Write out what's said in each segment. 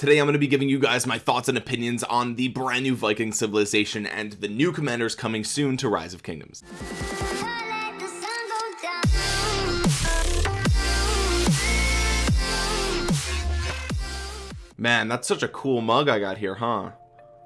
today I'm going to be giving you guys my thoughts and opinions on the brand new Viking civilization and the new commanders coming soon to Rise of Kingdoms. Man that's such a cool mug I got here huh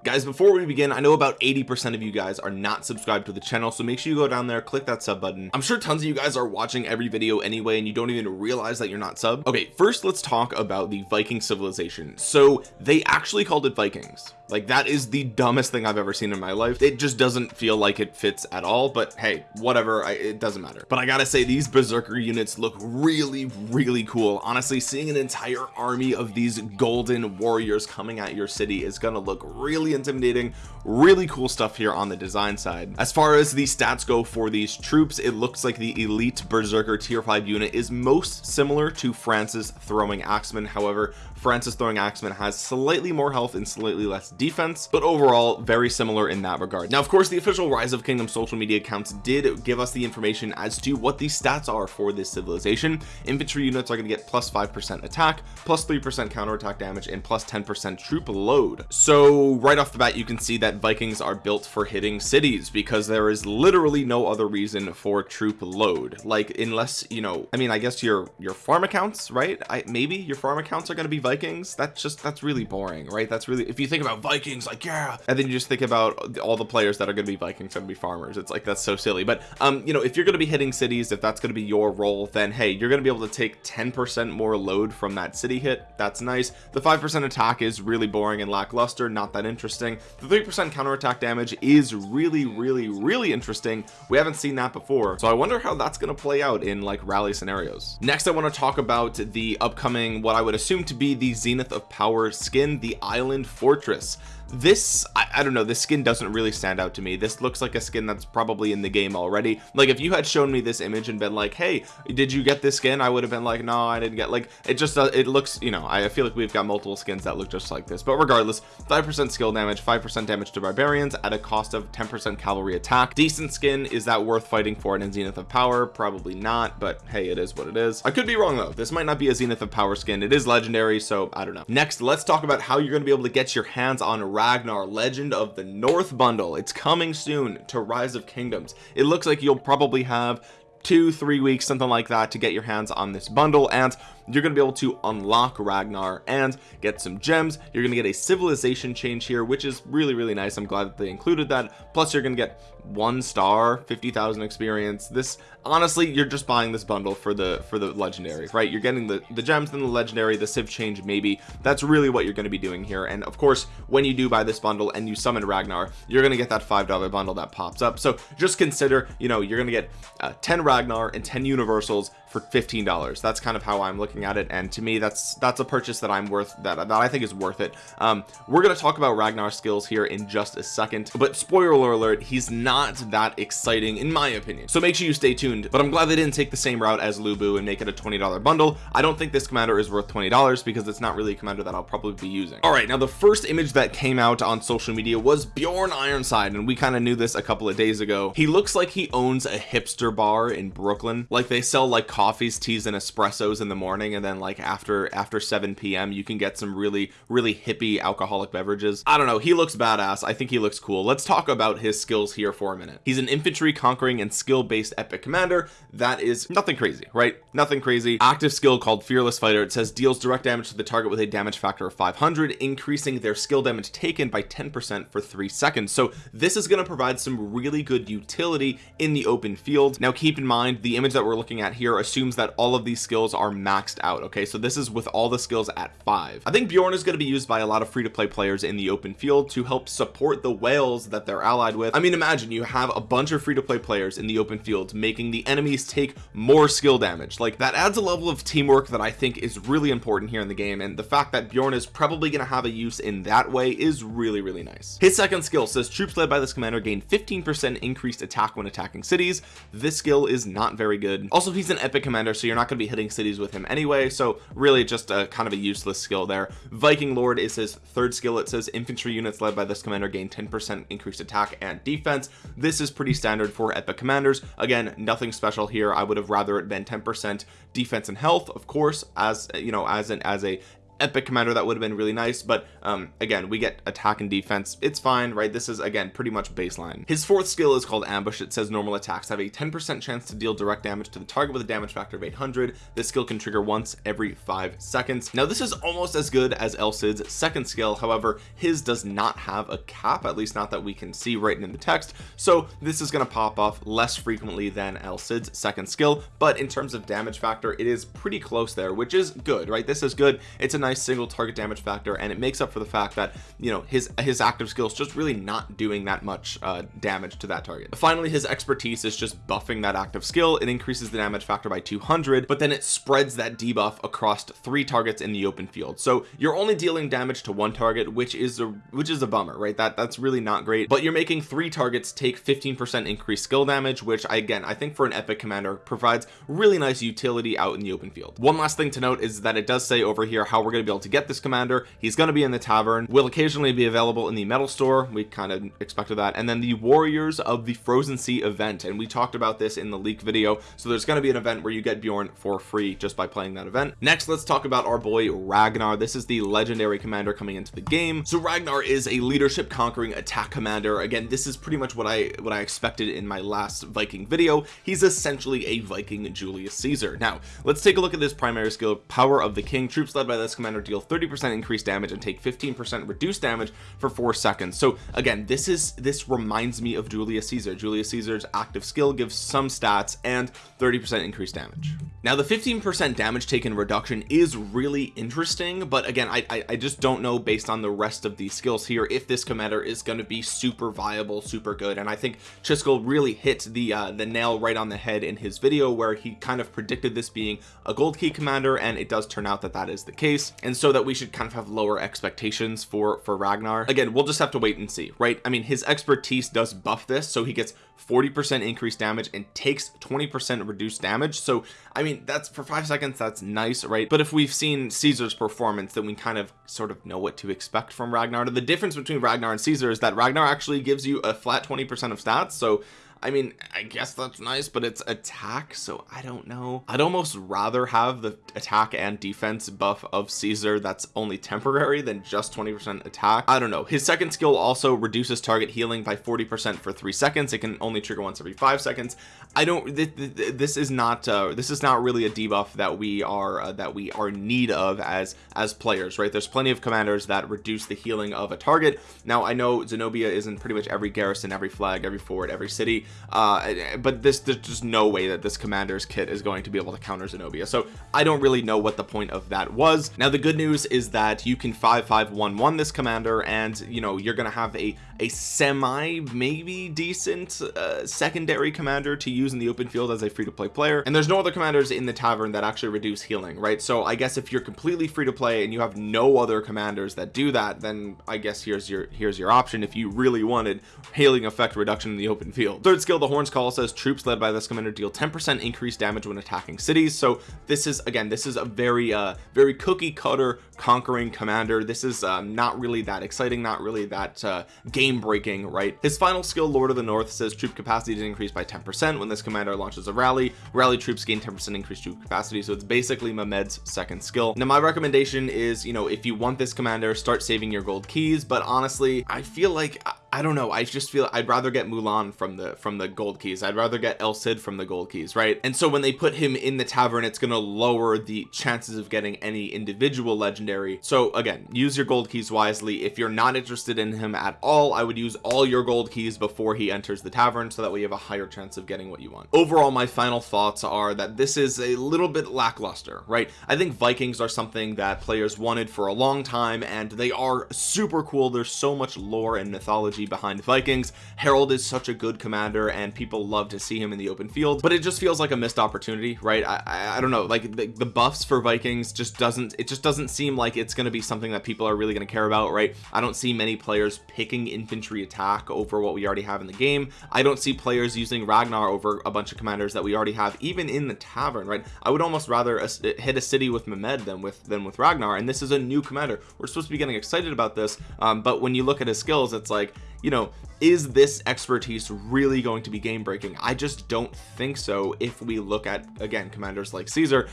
guys before we begin I know about 80% of you guys are not subscribed to the channel so make sure you go down there click that sub button. I'm sure tons of you guys are watching every video anyway and you don't even realize that you're not sub. Okay first let's talk about the Viking civilization. So they actually called it Vikings. Like that is the dumbest thing I've ever seen in my life. It just doesn't feel like it fits at all but hey whatever I, it doesn't matter. But I gotta say these berserker units look really really cool. Honestly seeing an entire army of these golden warriors coming at your city is gonna look really intimidating. Really cool stuff here on the design side. As far as the stats go for these troops it looks like the elite berserker tier 5 unit is most similar to France's throwing axeman. However France's throwing axeman has slightly more health and slightly less defense but overall very similar in that regard. Now of course the official rise of kingdom social media accounts did give us the information as to what the stats are for this civilization. Infantry units are going to get plus five percent attack plus three percent counterattack damage and plus 10 percent troop load. So right off the bat you can see that vikings are built for hitting cities because there is literally no other reason for troop load. Like unless you know i mean i guess your your farm accounts right? I maybe your farm accounts are going to be vikings? That's just that's really boring right? That's really if you think about vikings like yeah. And then you just think about all the players that are going to be vikings going to be farmers. It's like that's so silly. But um you know if you're going to be hitting cities if that's going to be your role then hey you're going to be able to take 10 percent more load from that city hit. That's nice. The five percent attack is really boring and lackluster not that interesting the three percent counterattack damage is really really really interesting. We haven't seen that before so I wonder how that's going to play out in like rally scenarios. Next I want to talk about the upcoming what I would assume to be the zenith of power skin the island fortress. This I, I, don't know this skin doesn't really stand out to me. This looks like a skin that's probably in the game already. Like if you had shown me this image and been like hey did you get this skin? I would have been like no I didn't get like it just uh, it looks you know I feel like we've got multiple skins that look just like this. But regardless five percent skill damage five percent damage to barbarians at a cost of 10 percent cavalry attack. Decent skin is that worth fighting for in zenith of power? Probably not but hey it is what it is. I could be wrong though. This might not be a zenith of power skin. It is legendary so I don't know. Next let's talk about how you're going to be able to get your hands on Ragnar Legend of the North bundle. It's coming soon to Rise of Kingdoms. It looks like you'll probably have two three weeks something like that to get your hands on this bundle and you're gonna be able to unlock Ragnar and get some gems. You're gonna get a civilization change here which is really really nice. I'm glad that they included that. Plus you're gonna get one star 50,000 experience. This honestly you're just buying this bundle for the for the legendary right? You're getting the the gems and the legendary the civ change maybe. That's really what you're going to be doing here. And of course when you do buy this bundle and you summon Ragnar you're going to get that five dollar bundle that pops up. So just consider you know you're going to get uh, 10 Ragnar and 10 universals for $15 that's kind of how I'm looking at it and to me that's that's a purchase that I'm worth that, that I think is worth it. Um, we're to talk about Ragnar skills here in just a second but spoiler alert he's not that exciting in my opinion. So make sure you stay tuned but I'm glad they didn't take the same route as Lu Bu and make it a $20 bundle. I don't think this commander is worth $20 because it's not really a commander that I'll probably be using. All right now the first image that came out on social media was Bjorn Ironside and we kind of knew this a couple of days ago. He looks like he owns a hipster bar in Brooklyn. Like they sell like coffees teas and espressos in the morning and then like after after 7 p.m you can get some really really hippie alcoholic beverages. I don't know. He looks badass. I think he looks cool. Let's talk about his skills here for a minute. He's an infantry conquering and skill based epic commander. That is nothing crazy right? Nothing crazy. Active skill called fearless fighter. It says deals direct damage to the target with a damage factor of 500 increasing their skill damage taken by 10 percent for three seconds. So this is going to provide some really good utility in the open field. Now keep in mind the image that we're looking at here assumes that all of these skills are maxed out okay? So this is with all the skills at five. I think Bjorn is going to be used by a lot of free-to-play players in the open field to help support the whales that they're allied with. I mean imagine you have a bunch of free-to-play players in the open field making the enemies take more skill damage. Like that adds a level of teamwork that I think is really important here in the game and the fact that Bjorn is probably going to have a use in that way is really really nice. His second skill says troops led by this commander gain 15 percent increased attack when attacking cities. This skill is not very good. Also he's an epic commander so you're not going to be hitting cities with him anyway so really just a kind of a useless skill there. Viking Lord is his third skill. It says infantry units led by this commander gain 10 percent increased attack and defense. This is pretty standard for epic commanders. Again nothing special here. I would have rather it been 10 percent defense and health of course as you know as an as a epic commander that would have been really nice but um again we get attack and defense. It's fine right? This is again pretty much baseline. His fourth skill is called ambush. It says normal attacks. Have a 10 percent chance to deal direct damage to the target with a damage factor of 800 this skill can trigger once every five seconds. Now this is almost as good as El Cid's second skill. However his does not have a cap at least not that we can see right in the text. So this is going to pop off less frequently than El Cid's second skill. But in terms of damage factor it is pretty close there which is good right? This is good. It's a nice single target damage factor and it makes up for the fact that you know his his active skills just really not doing that much uh, damage to that target. Finally his expertise is just buffing that active skill. It increases the damage factor by 200 but then it spreads that debuff across three targets in the open field. So you're only dealing damage to one target which is a which is a bummer right? That that's really not great. But you're making three targets take 15 percent increased skill damage which again I think for an epic commander provides really nice utility out in the open field. One last thing to note is that it does say over here how we're going to be able to get this commander. He's going to be in the tavern. Will occasionally be available in the metal store. We kind of expected that. And then the warriors of the frozen sea event. And we talked about this in the leak video. So there's going to be an event where you get Bjorn for free just by playing that event. Next let's talk about our boy Ragnar. This is the legendary commander coming into the game. So Ragnar is a leadership conquering attack commander. Again this is pretty much what I what I expected in my last Viking video. He's essentially a Viking Julius Caesar. Now let's take a look at this primary skill power of the king. Troops led by this commander deal 30 percent increased damage and take 15 percent reduced damage for four seconds. So again this is this reminds me of Julius Caesar. Julius Caesar's active skill gives some stats and 30 percent increased damage. Now the 15 percent damage taken reduction is really interesting but again I, I, I just don't know based on the rest of these skills here if this commander is going to be super viable super good and I think Chisgule really hit the uh the nail right on the head in his video where he kind of predicted this being a gold key commander and it does turn out that that is the case and so that we should kind of have lower expectations for for Ragnar. Again we'll just have to wait and see right? I mean his expertise does buff this so he gets 40 percent increased damage and takes 20 percent reduced damage. So I mean that's for five seconds that's nice right? But if we've seen Caesar's performance then we kind of sort of know what to expect from Ragnar. The difference between Ragnar and Caesar is that Ragnar actually gives you a flat 20 percent of stats so I mean I guess that's nice but it's attack so I don't know. I'd almost rather have the attack and defense buff of Caesar that's only temporary than just 20 percent attack. I don't know. His second skill also reduces target healing by 40 percent for three seconds. It can only trigger once every five seconds. I don't th th this is not uh this is not really a debuff that we are uh, that we are in need of as as players right? There's plenty of commanders that reduce the healing of a target. Now I know Zenobia is in pretty much every garrison every flag every fort every city uh but this there's just no way that this commander's kit is going to be able to counter Zenobia. So I don't really know what the point of that was. Now the good news is that you can 5511 this commander and you know you're gonna have a a semi maybe decent uh, secondary commander to use in the open field as a free-to-play player. And there's no other commanders in the tavern that actually reduce healing right? So I guess if you're completely free to play and you have no other commanders that do that then I guess here's your here's your option if you really wanted healing effect reduction in the open field. Third skill the horns call says troops led by this commander deal 10 percent increased damage when attacking cities. So this is again this is a very uh very cookie cutter conquering commander. This is um, not really that exciting not really that uh game breaking right? His final skill lord of the north says troop capacity to increase by 10 percent when this commander launches a rally. Rally troops gain 10 percent increased troop capacity so it's basically Mehmed's second skill. Now my recommendation is you know if you want this commander start saving your gold keys but honestly I feel like I don't know. I just feel I'd rather get Mulan from the from the gold keys. I'd rather get El Cid from the gold keys right? And so when they put him in the tavern it's to lower the chances of getting any individual legendary. So again use your gold keys wisely. If you're not interested in him at all I would use all your gold keys before he enters the tavern so that way you have a higher chance of getting what you want. Overall my final thoughts are that this is a little bit lackluster right? I think Vikings are something that players wanted for a long time and they are super cool. There's so much lore and mythology behind the Vikings. Harald is such a good commander and people love to see him in the open field but it just feels like a missed opportunity right? I, I, I don't know like the, the, buffs for Vikings just doesn't it just doesn't seem like it's going to be something that people are really going to care about right? I don't see many players picking infantry attack over what we already have in the game. I don't see players using Ragnar over a bunch of commanders that we already have even in the tavern right? I would almost rather hit a city with Mehmed than with than with Ragnar and this is a new commander. We're supposed to be getting excited about this um, but when you look at his skills it's like you know is this expertise really going to be game breaking I just don't think so if we look at again commanders like Caesar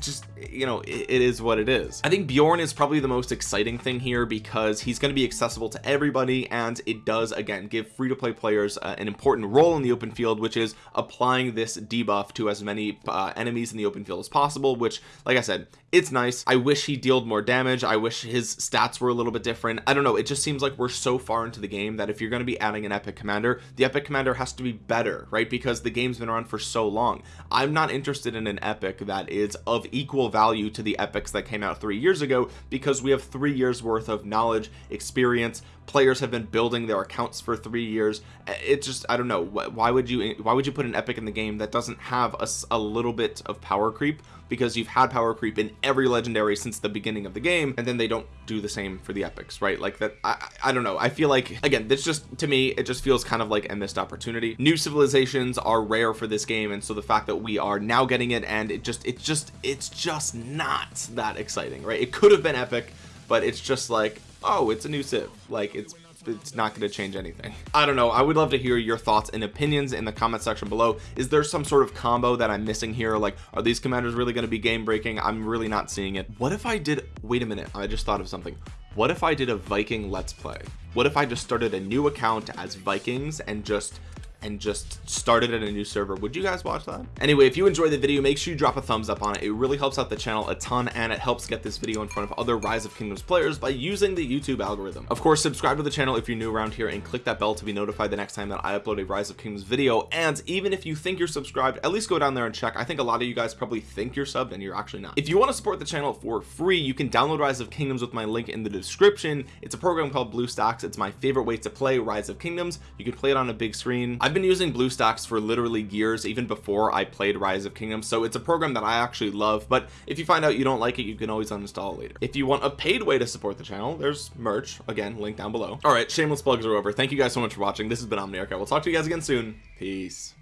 just you know it, it is what it is. I think Bjorn is probably the most exciting thing here because he's going to be accessible to everybody and it does again give free-to-play players uh, an important role in the open field which is applying this debuff to as many uh, enemies in the open field as possible which like I said it's nice. I wish he dealt more damage. I wish his stats were a little bit different. I don't know. It just seems like we're so far into the game that if you're going to be adding an epic commander the epic commander has to be better right? Because the game's been around for so long. I'm not interested in an epic that is of equal value to the epics that came out three years ago because we have three years worth of knowledge experience players have been building their accounts for three years. Uh, it just I don't know why would you why would you put an epic in the game that doesn't have a, a little bit of power creep? Because you've had power creep in every legendary since the beginning of the game and then they don't do the same for the epics right? Like that I, I don't know. I feel like again this just to me it just feels kind of like a missed opportunity. New civilizations are rare for this game and so the fact that we are now getting it and it just it's just it's just not that exciting right? It could have been epic but it's just like oh it's a new civ like it's it's not going to change anything. I don't know. I would love to hear your thoughts and opinions in the comment section below. Is there some sort of combo that I'm missing here? Like are these commanders really going to be game breaking I'm really not seeing it. What if I did wait a minute I just thought of something. What if I did a Viking let's play? What if I just started a new account as Vikings and just and just started at a new server. Would you guys watch that? Anyway if you enjoyed the video make sure you drop a thumbs up on it. It really helps out the channel a ton and it helps get this video in front of other rise of kingdoms players by using the youtube algorithm. Of course subscribe to the channel if you're new around here and click that bell to be notified the next time that i upload a rise of kingdoms video. And even if you think you're subscribed at least go down there and check. I think a lot of you guys probably think you're subbed and you're actually not. If you want to support the channel for free you can download rise of kingdoms with my link in the description. It's a program called bluestacks it's my favorite way to play rise of kingdoms. You can play it on a big screen. I've been using bluestacks for literally years even before I played rise of kingdoms so it's a program that I actually love but if you find out you don't like it you can always uninstall it later. If you want a paid way to support the channel there's merch. Again link down below. All right shameless plugs are over. Thank you guys so much for watching. This has been Omniarch. I will talk to you guys again soon. Peace